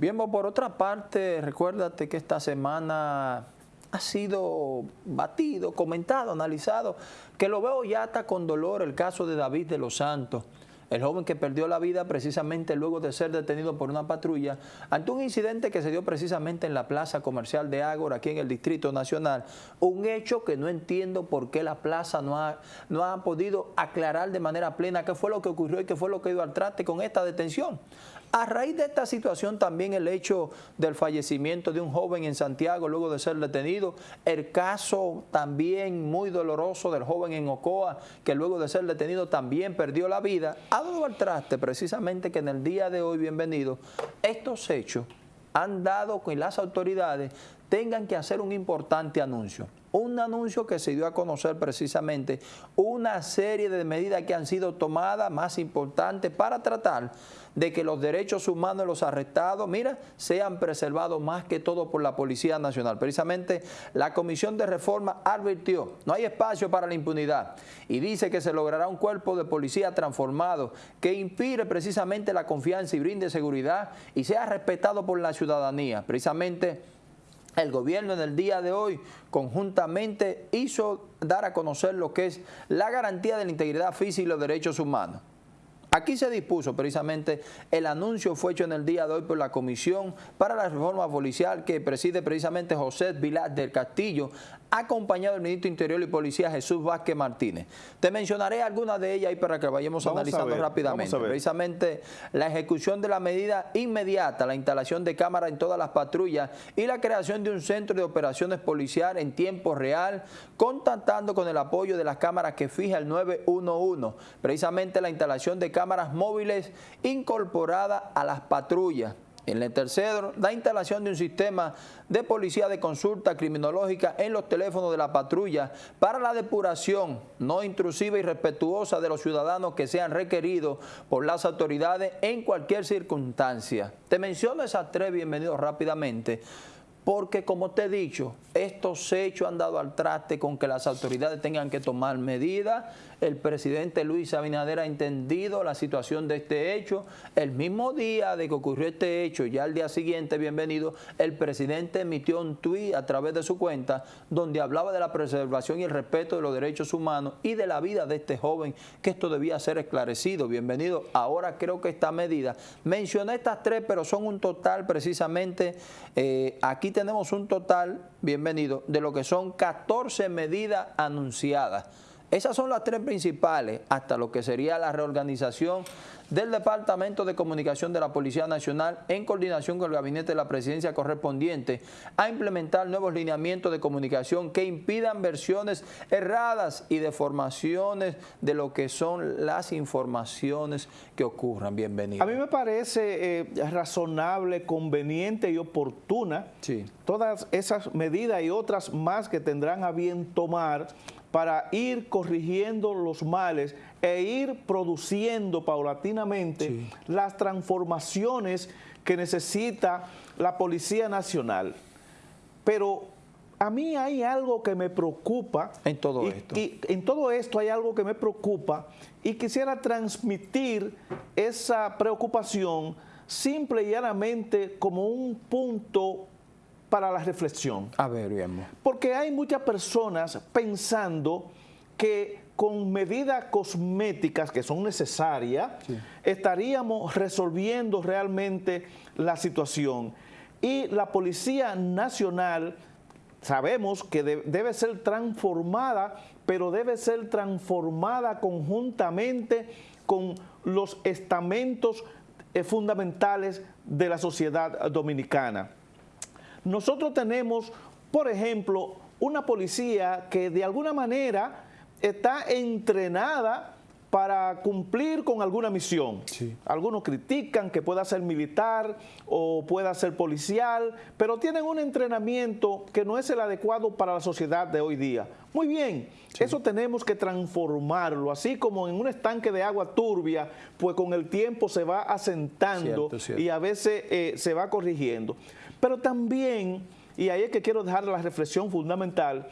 Bien, por otra parte, recuérdate que esta semana ha sido batido, comentado, analizado, que lo veo ya hasta con dolor el caso de David de los Santos, el joven que perdió la vida precisamente luego de ser detenido por una patrulla ante un incidente que se dio precisamente en la plaza comercial de Ágora, aquí en el Distrito Nacional. Un hecho que no entiendo por qué la plaza no ha, no ha podido aclarar de manera plena qué fue lo que ocurrió y qué fue lo que dio al traste con esta detención. A raíz de esta situación también el hecho del fallecimiento de un joven en Santiago luego de ser detenido, el caso también muy doloroso del joven en Ocoa que luego de ser detenido también perdió la vida, ha dado al traste precisamente que en el día de hoy, bienvenido, estos hechos han dado que las autoridades tengan que hacer un importante anuncio un anuncio que se dio a conocer precisamente una serie de medidas que han sido tomadas más importantes para tratar de que los derechos humanos de los arrestados, mira, sean preservados más que todo por la Policía Nacional. Precisamente la Comisión de Reforma advirtió, no hay espacio para la impunidad y dice que se logrará un cuerpo de policía transformado que inspire precisamente la confianza y brinde seguridad y sea respetado por la ciudadanía. Precisamente el gobierno en el día de hoy conjuntamente hizo dar a conocer lo que es la garantía de la integridad física y los derechos humanos. Aquí se dispuso precisamente, el anuncio fue hecho en el día de hoy por la Comisión para la Reforma Policial que preside precisamente José Vilar del Castillo, acompañado del ministro Interior y Policía Jesús Vázquez Martínez. Te mencionaré algunas de ellas ahí para que vayamos analizando rápidamente. Precisamente la ejecución de la medida inmediata, la instalación de cámaras en todas las patrullas y la creación de un centro de operaciones policial en tiempo real, contactando con el apoyo de las cámaras que fija el 911. Precisamente la instalación de cámaras cámaras móviles incorporadas a las patrullas. En el tercero, la instalación de un sistema de policía de consulta criminológica en los teléfonos de la patrulla para la depuración no intrusiva y respetuosa de los ciudadanos que sean requeridos por las autoridades en cualquier circunstancia. Te menciono esas tres, bienvenidos rápidamente, porque como te he dicho, estos hechos han dado al traste con que las autoridades tengan que tomar medidas el presidente Luis Abinader ha entendido la situación de este hecho. El mismo día de que ocurrió este hecho, ya al día siguiente, bienvenido, el presidente emitió un tuit a través de su cuenta donde hablaba de la preservación y el respeto de los derechos humanos y de la vida de este joven, que esto debía ser esclarecido. Bienvenido. Ahora creo que esta medida, mencioné estas tres, pero son un total precisamente, eh, aquí tenemos un total, bienvenido, de lo que son 14 medidas anunciadas. Esas son las tres principales, hasta lo que sería la reorganización del Departamento de Comunicación de la Policía Nacional en coordinación con el Gabinete de la Presidencia correspondiente a implementar nuevos lineamientos de comunicación que impidan versiones erradas y deformaciones de lo que son las informaciones que ocurran. Bienvenido. A mí me parece eh, razonable, conveniente y oportuna todas esas medidas y otras más que tendrán a bien tomar para ir corrigiendo los males e ir produciendo paulatinamente las transformaciones que necesita la Policía Nacional. Pero a mí hay algo que me preocupa. En todo esto. Y en todo esto hay algo que me preocupa y quisiera transmitir esa preocupación simple y llanamente como un punto para la reflexión. A ver, bien. Porque hay muchas personas pensando que con medidas cosméticas que son necesarias, estaríamos resolviendo realmente la situación. Y la Policía Nacional sabemos que debe ser transformada, pero debe ser transformada conjuntamente con los estamentos eh, fundamentales de la sociedad dominicana. Nosotros tenemos, por ejemplo, una policía que de alguna manera está entrenada para cumplir con alguna misión. Algunos critican que pueda ser militar o pueda ser policial, pero tienen un entrenamiento que no es el adecuado para la sociedad de hoy día. Muy bien, eso tenemos que transformarlo, así como en un estanque de agua turbia, pues con el tiempo se va asentando y a veces eh, se va corrigiendo. Pero también, y ahí es que quiero dejar la reflexión fundamental,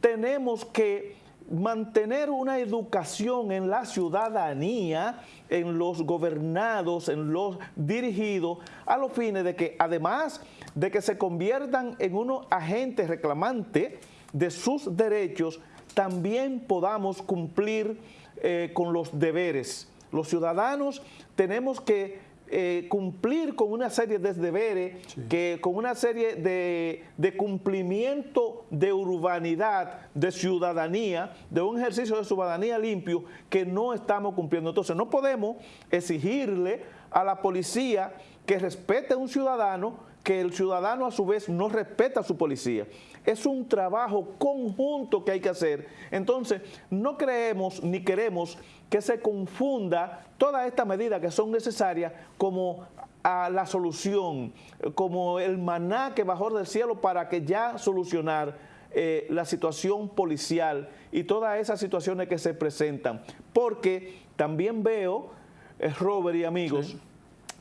tenemos que mantener una educación en la ciudadanía, en los gobernados, en los dirigidos, a los fines de que además de que se conviertan en unos agentes reclamantes de sus derechos, también podamos cumplir eh, con los deberes. Los ciudadanos tenemos que eh, cumplir con una serie de deberes, que, con una serie de, de, cumplimiento de urbanidad, de ciudadanía, de un ejercicio de ciudadanía limpio que no estamos cumpliendo. Entonces no podemos exigirle a la policía que respete a un ciudadano, que el ciudadano a su vez no respeta a su policía. Es un trabajo conjunto que hay que hacer. Entonces, no creemos ni queremos que se confunda todas estas medidas que son necesarias como a la solución, como el maná que bajó del cielo para que ya solucionar eh, la situación policial y todas esas situaciones que se presentan. Porque también veo, eh, Robert y amigos,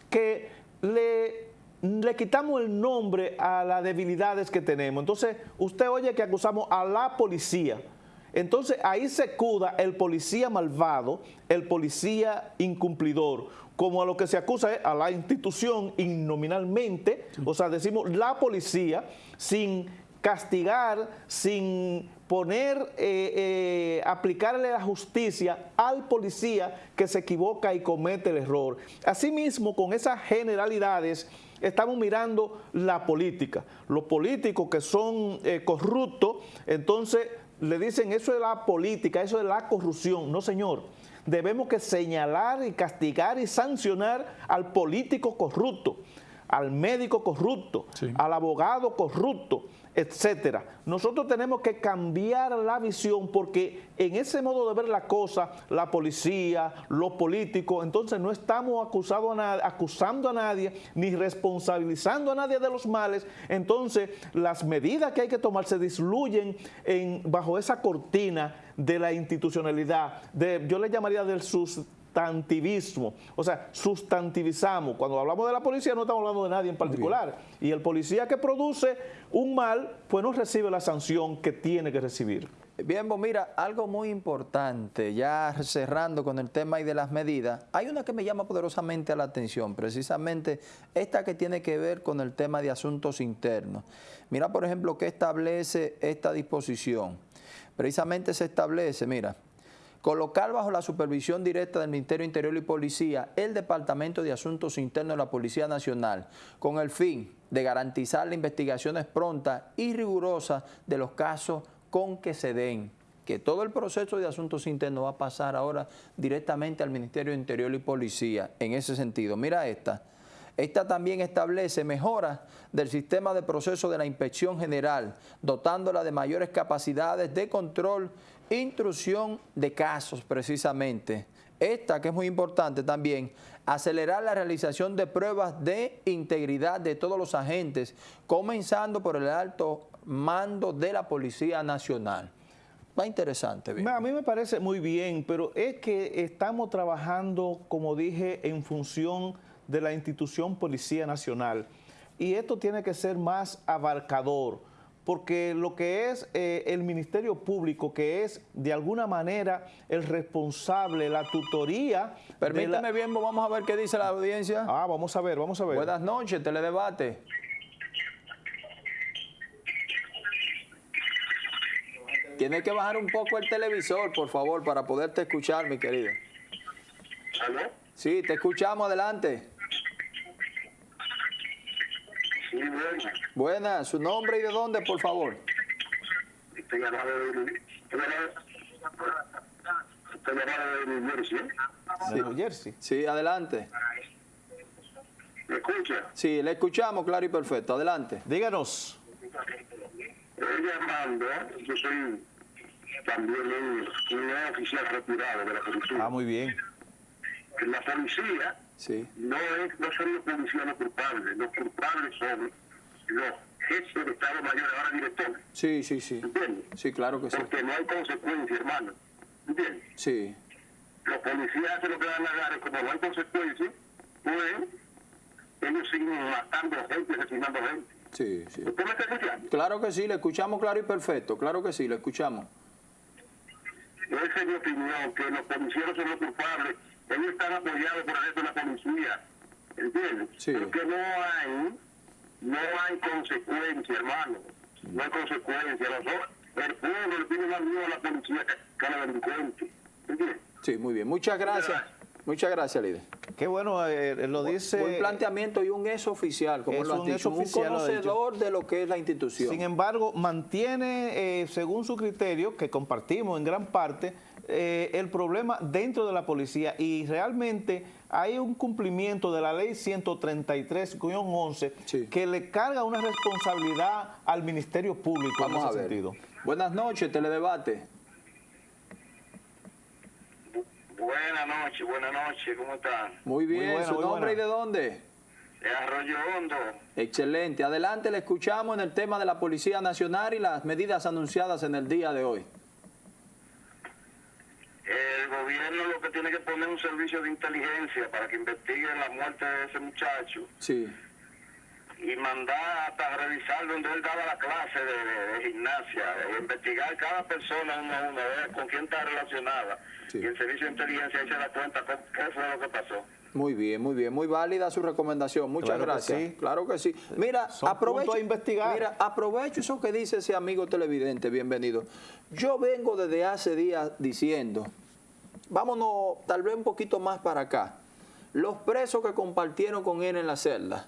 que le le quitamos el nombre a las debilidades que tenemos. Entonces, usted oye que acusamos a la policía. Entonces, ahí se cuda el policía malvado, el policía incumplidor, como a lo que se acusa es a la institución innominalmente, o sea, decimos la policía sin castigar, sin poner, eh, eh, aplicarle la justicia al policía que se equivoca y comete el error. Asimismo, con esas generalidades, estamos mirando la política. Los políticos que son eh, corruptos, entonces le dicen eso es la política, eso es la corrupción. No, señor. Debemos que señalar y castigar y sancionar al político corrupto, al médico corrupto, al abogado corrupto, etcétera. Nosotros tenemos que cambiar la visión porque en ese modo de ver la cosa, la policía, los políticos, entonces no estamos a, acusando a nadie ni responsabilizando a nadie de los males, entonces las medidas que hay que tomar se disluyen en, bajo esa cortina de la institucionalidad, de, yo le llamaría del sus sustantivismo, o sea, sustantivizamos. Cuando hablamos de la policía no estamos hablando de nadie en particular. Y el policía que produce un mal, pues no recibe la sanción que tiene que recibir. Bien, pues mira, algo muy importante, ya cerrando con el tema y de las medidas, hay una que me llama poderosamente la atención, precisamente esta que tiene que ver con el tema de asuntos internos. Mira, por ejemplo, qué establece esta disposición. Precisamente se establece, mira, colocar bajo la supervisión directa del Ministerio Interior y Policía el Departamento de Asuntos Internos de la Policía Nacional con el fin de garantizar las investigaciones prontas y rigurosas de los casos con que se den que todo el proceso de asuntos internos va a pasar ahora directamente al Ministerio Interior y Policía en ese sentido. Mira esta. Esta también establece mejoras del sistema de proceso de la inspección general, dotándola de mayores capacidades de control Intrusión de casos, precisamente. Esta, que es muy importante también, acelerar la realización de pruebas de integridad de todos los agentes, comenzando por el alto mando de la Policía Nacional. Va interesante. A mí me parece muy bien, pero es que estamos trabajando, como dije, en función de la institución Policía Nacional. Y esto tiene que ser más abarcador porque lo que es eh, el Ministerio Público, que es de alguna manera el responsable, la tutoría... Permítame bien, vamos a ver qué dice la audiencia. Ah, vamos a ver, vamos a ver. Buenas noches, Teledebate. Tienes que bajar un poco el televisor, por favor, para poderte escuchar, mi querido. ¿Aló? Sí, te escuchamos, adelante. Buenas. ¿su nombre y de dónde, por favor? Estoy llamando de, New Jersey. ¿eh? New Jersey. Sí, adelante. ¿Me escucha? Sí, le escuchamos claro y perfecto. Adelante. Díganos. Estoy llamando, yo soy también un, un oficial retirado de la policía. Ah, muy bien. En la policía Sí. No, es, no son los policías los culpables, los culpables son los jefes de Estado Mayor, ahora directores. Sí, sí, sí. ¿Entiendes? Sí, claro que sí. Porque no hay consecuencias, hermano. ¿Entiendes? Sí. Los policías hacen lo que dan la gana, como no hay consecuencias, pues ellos siguen matando gente, asesinando gente. Sí, sí. ¿Usted me está escuchando? Claro que sí, le escuchamos claro y perfecto, claro que sí, le escuchamos. esa es mi opinión, que los policías son los culpables, ellos están apoyados por el resto de la policía, ¿entiendes? Sí. Porque no hay, no hay consecuencia, hermano, no hay consecuencia. el pueblo le tiene más miedo a la policía que a la delincuente, ¿entiendes? Sí, muy bien. Muchas gracias. Muchas gracias, líder. Qué bueno, eh, lo dice... Buen planteamiento y un ex oficial, como lo has dicho, un conocedor de lo que es la institución. Sin embargo, mantiene, eh, según su criterio, que compartimos en gran parte, eh, el problema dentro de la policía y realmente hay un cumplimiento de la ley 133-11 que le carga una responsabilidad al Ministerio Público Vamos en ese a ver. sentido. Buenas noches, Teledebate. Buenas noches, buenas noches, ¿cómo están? Muy bien, ¿su nombre y de dónde? De Arroyo Hondo. Excelente, adelante, le escuchamos en el tema de la Policía Nacional y las medidas anunciadas en el día de hoy. El gobierno lo que tiene que poner un servicio de inteligencia para que investiguen la muerte de ese muchacho. Sí. Y mandar hasta revisar donde él daba la clase de, gimnasia, investigar cada persona uno a uno, ver con quién está relacionada y el servicio de inteligencia se da cuenta qué fue lo que pasó. Muy bien, muy bien, muy válida su recomendación. Muchas gracias. Claro que sí. Mira, aprovecho, investigar. mira, aprovecho eso que dice ese amigo televidente, bienvenido. Yo vengo desde hace días diciendo, vámonos tal vez un poquito más para acá. Los presos que compartieron con él en la celda,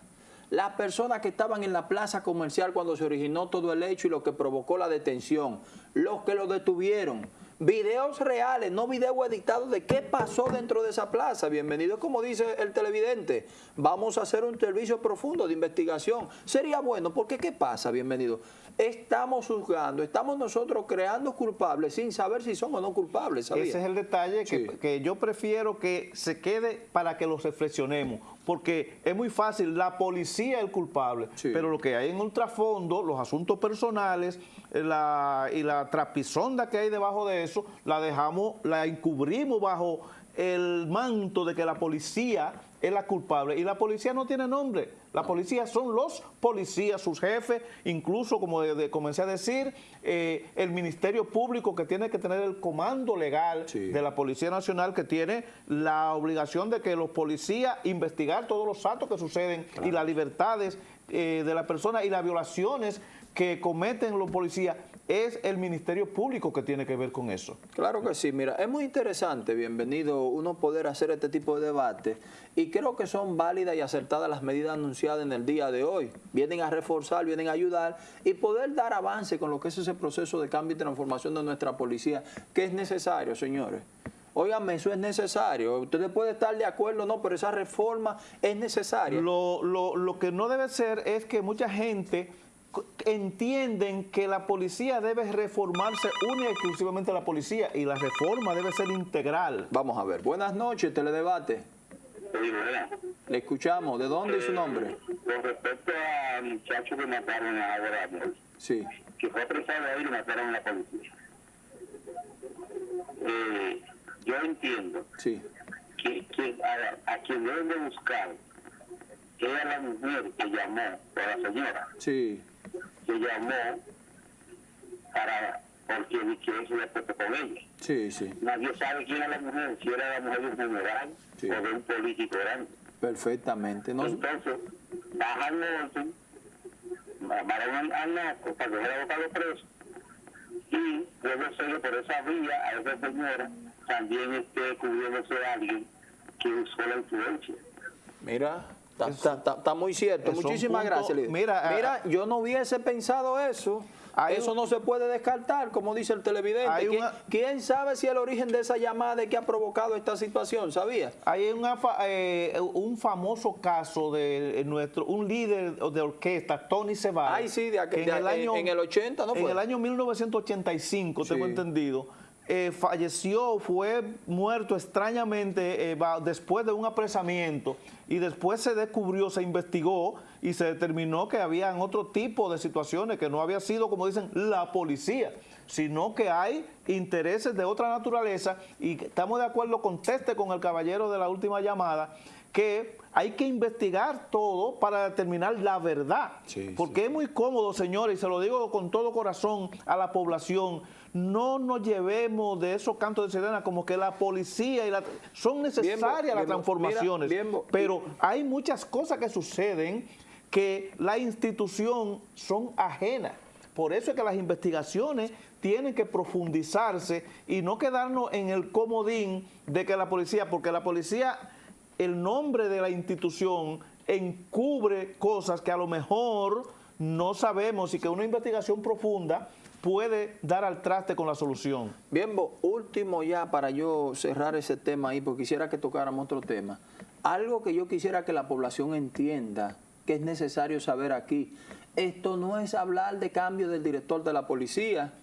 las personas que estaban en la plaza comercial cuando se originó todo el hecho y lo que provocó la detención, los que lo detuvieron, videos reales, no videos editados de qué pasó dentro de esa plaza. Bienvenido, como dice el televidente. Vamos a hacer un servicio profundo de investigación. Sería bueno, porque ¿qué pasa? Bienvenido. Estamos juzgando, estamos nosotros creando culpables sin saber si son o no culpables. Ese es el detalle que, que yo prefiero que se quede para que lo reflexionemos porque es muy fácil, la policía es el culpable, pero lo que hay en ultrafondo, los asuntos personales la, y la trapisonda que hay debajo de eso, la dejamos, la encubrimos bajo el manto de que la policía es la culpable. Y la policía no tiene nombre. La policía son los policías, sus jefes, incluso como comencé a decir, eh, el Ministerio Público que tiene que tener el comando legal de la Policía Nacional que tiene la obligación de que los policías investigar todos los actos que suceden y las libertades eh, de la persona y las violaciones que cometen los policías es el Ministerio Público que tiene que ver con eso. Claro que sí, mira, es muy interesante, bienvenido, uno poder hacer este tipo de debate y creo que son válidas y acertadas las medidas anunciadas en el día de hoy. Vienen a reforzar, vienen a ayudar y poder dar avance con lo que es ese proceso de cambio y transformación de nuestra policía, que es necesario, señores. Óigame, eso es necesario. Ustedes pueden estar de acuerdo no, pero esa reforma es necesaria. Lo, lo, lo que no debe ser es que mucha gente entienden que la policía debe reformarse única y exclusivamente la policía y la reforma debe ser integral. Vamos a ver. Buenas noches, Teledebate. Le escuchamos. ¿De dónde es su nombre? Con respecto al muchacho que mataron ahora, sí. que fue apresado ahí y mataron a la policía. Eh, yo entiendo sí. que, que a, a, quien deben de buscar era la mujer que llamó, o la señora. Sí llamó para porque que se le con ella. Sí, sí. Nadie sabe quién era la mujer, si era la mujer de un general o de un político grande. Perfectamente. No... Entonces, bajan orden, van al naco para que vaya a botar los presos y puede ser por esa vía a esa señora también esté cubriéndose a alguien que usó la influencia. Mira, Está, muy cierto. Muchísimas gracias, Mira, Mira yo no hubiese pensado eso. Eso no se puede descartar, como dice el televidente. ¿Quién, sabe si el origen de esa llamada es que ha provocado esta situación? ¿Sabía? Hay eh, un famoso caso de nuestro un líder de orquesta, Tony Ceballos. Ay, sí, de, en, el año, en el 80, ¿no fue? En el año 1985, tengo entendido eh, falleció, fue muerto extrañamente eh, después de un apresamiento y después se descubrió, se investigó y se determinó que habían otro tipo de situaciones, que no había sido, como dicen, la policía, sino que hay intereses de otra naturaleza y estamos de acuerdo, conteste con el caballero de la última llamada, que hay que investigar todo para determinar la verdad. porque es muy cómodo, señores, y se lo digo con todo corazón a la población, no nos llevemos de esos cantos de sirena como que la policía y la, son necesarias las transformaciones, pero hay muchas cosas que suceden que la institución son ajenas. Por eso es que las investigaciones tienen que profundizarse y no quedarnos en el comodín de que la policía, porque la policía, el nombre de la institución encubre cosas que a lo mejor no sabemos y que una investigación profunda puede dar al traste con la solución. Bien, último ya para yo cerrar ese tema ahí, porque quisiera que tocáramos otro tema. Algo que yo quisiera que la población entienda que es necesario saber aquí. Esto no es hablar de cambio del director de la policía,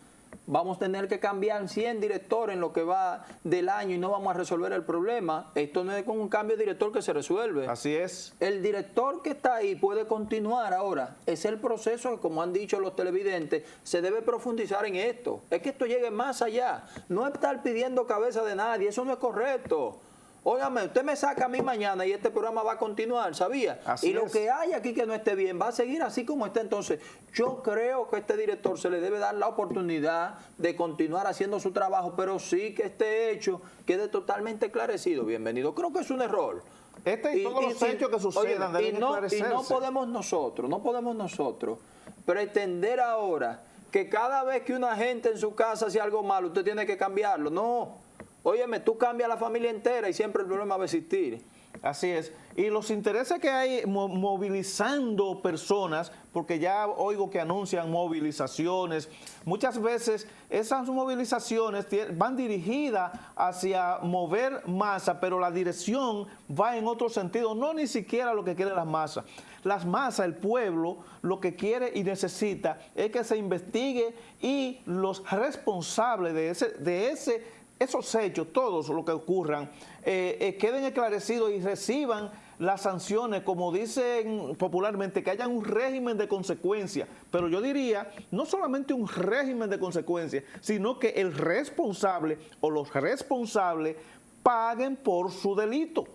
vamos a tener que cambiar 100 directores en lo que va del año y no vamos a resolver el problema. Esto no es con un cambio de director que se resuelve. Así es. El director que está ahí puede continuar ahora. Es el proceso que, como han dicho los televidentes, se debe profundizar en esto. Es que esto llegue más allá. No estar pidiendo cabeza de nadie, eso no es correcto. Óigame, usted me saca a mí mañana y este programa va a continuar, ¿sabía? y lo que hay aquí que no esté bien va a seguir así como está. Entonces, yo creo que a este director se le debe dar la oportunidad de continuar haciendo su trabajo, pero sí que este hecho quede totalmente esclarecido. Bienvenido. Creo que es un error. Este y, todos los hechos que sucedan deben y no, y no podemos nosotros, no podemos nosotros pretender ahora que cada vez que una gente en su casa hace algo malo, usted tiene que cambiarlo. No. Óyeme, tú cambias la familia entera y siempre el problema va a existir. Así es. Y los intereses que hay movilizando personas, porque ya oigo que anuncian movilizaciones, muchas veces esas movilizaciones van dirigidas hacia mover masa, pero la dirección va en otro sentido, no ni siquiera lo que quieren las masas. Las masas, el pueblo, lo que quiere y necesita es que se investigue y los responsables de ese, de ese esos hechos, todos los que ocurran, eh, eh, queden esclarecidos y reciban las sanciones, como dicen popularmente, que haya un régimen de consecuencias. Pero yo diría, no solamente un régimen de consecuencias, sino que el responsable o los responsables paguen por su delito.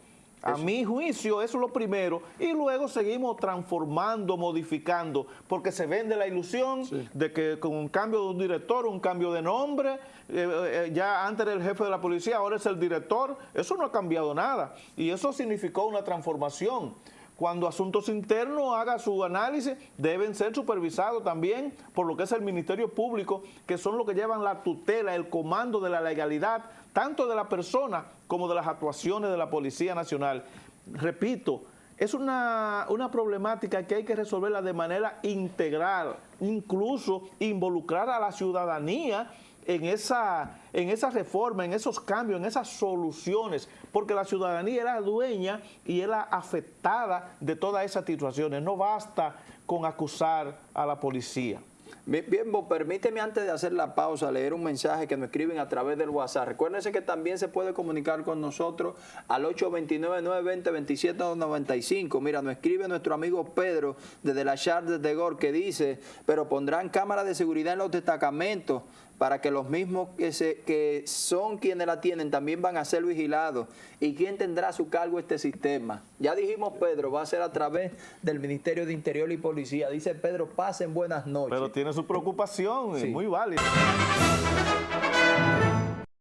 A mi juicio, eso es lo primero. Y luego seguimos transformando, modificando, porque se vende la ilusión de que con un cambio de un director, un cambio de nombre, eh, eh, ya antes era el jefe de la policía, ahora es el director. Eso no ha cambiado nada. Y eso significó una transformación cuando Asuntos Internos haga su análisis, deben ser supervisados también por lo que es el Ministerio Público, que son los que llevan la tutela, el comando de la legalidad, tanto de la persona como de las actuaciones de la Policía Nacional. Repito, es una, una, problemática que hay que resolverla de manera integral, incluso involucrar a la ciudadanía en esa, en esa reforma, en esos cambios, en esas soluciones, porque la ciudadanía era dueña y era afectada de todas esas situaciones. No basta con acusar a la policía. Bien, permíteme antes de hacer la pausa leer un mensaje que nos escriben a través del WhatsApp. Recuérdense que también se puede comunicar con nosotros al 829-920-2795. Mira, nos escribe nuestro amigo Pedro desde la Charles de Gor que dice, pero pondrán cámaras de seguridad en los destacamentos para que los mismos que, se, que son quienes la tienen también van a ser vigilados. ¿Y quién tendrá a su cargo este sistema? Ya dijimos, Pedro, va a ser a través del Ministerio de Interior y Policía. Dice Pedro, pasen buenas noches. Pero tiene su preocupación, es muy válida.